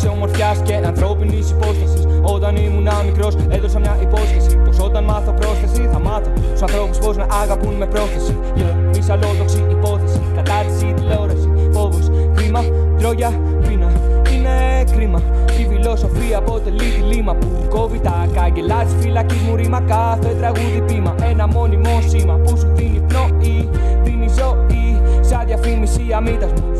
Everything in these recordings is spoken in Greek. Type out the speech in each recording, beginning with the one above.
αξιομορφιά και ανθρώπινης υπόσταση. Όταν ήμουν μικρός, έδωσα μια υπόσχεση. Πως όταν μάθω πρόσθεση, θα μάθω στους ανθρώπους πώς να αγαπούν με πρόθεση. Yeah, μισαλόδοξη υπόθεση. Κατάρτιση, τηλεόραση. Φόβος, χρήμα, τρόγια, πείνα. Είναι κρίμα. Η φιλοσοφία αποτελεί τη λίμα που κόβει τα κάγκελα της φυλακής μου ρήμα. Κάθε τραγούδι πείμα. Ένα μόνιμο σήμα που σου δίνει πνοή, δίνει ζωή. Σαν διαφήμιση αμύτας μου.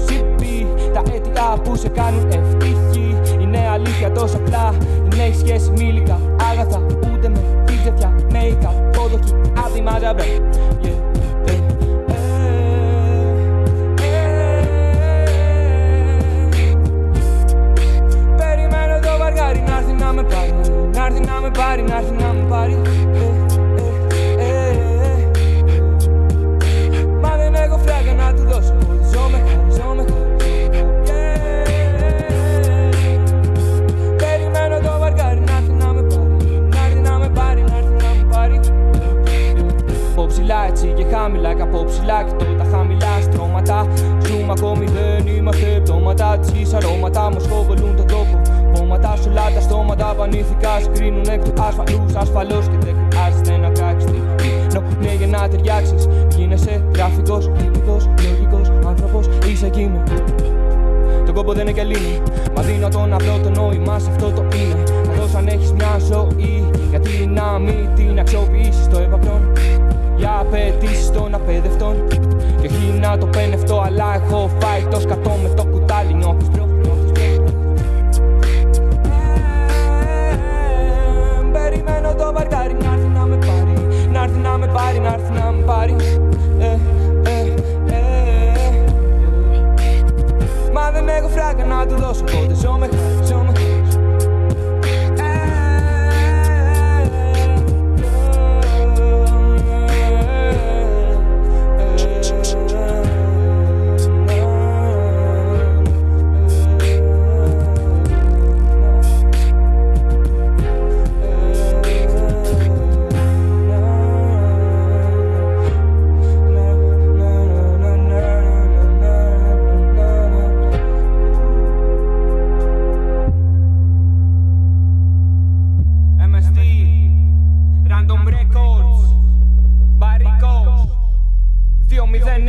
Συμπή, τα αίτια που σε κάνουν ευτυχή. Είναι αλήθεια τόσο απλά. Δεν έχει σχέση με υλικά άγαθα. Ούτε με τίτζεφια, make-up, πόδοχη, άδειμα ζαμπρά. Yeah. ε, ε, ε. Περιμένω το βαργάρι να έρθει να με πάρει Να έρθει να με πάρει, να έρθει να με πάρει από ψηλά έτσι και χαμηλά και από ψηλά κοιτώ τα χαμηλά στρώματα Ζούμε ακόμη δεν είμαστε πτώματα Της γης αρώματα. Μας κοβολούν τον τόπο Βόματα σου όλα τα στόματα. Πανήθηκα σκρίνουν εκ του ασφαλούς ασφαλώς Και δεν χρειάζεται να κράξεις τριγύρω Ναι για να ταιριάξεις Γίνεσαι γραφικός, τυπικός, λογικός άνθρωπος. Είσαι εκεί με το κόμπο δεν είναι και λύνει. Μα δίνω το να βρω το νόημα σε αυτό το είναι. Καθώς αν έχεις μια ζωή, γιατί να μην την αξιοποιήσεις το Και όχι να το πενευτώ, αλλά έχω φάει το σκατό με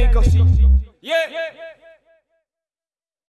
Nico. Yeah, yeah, yeah.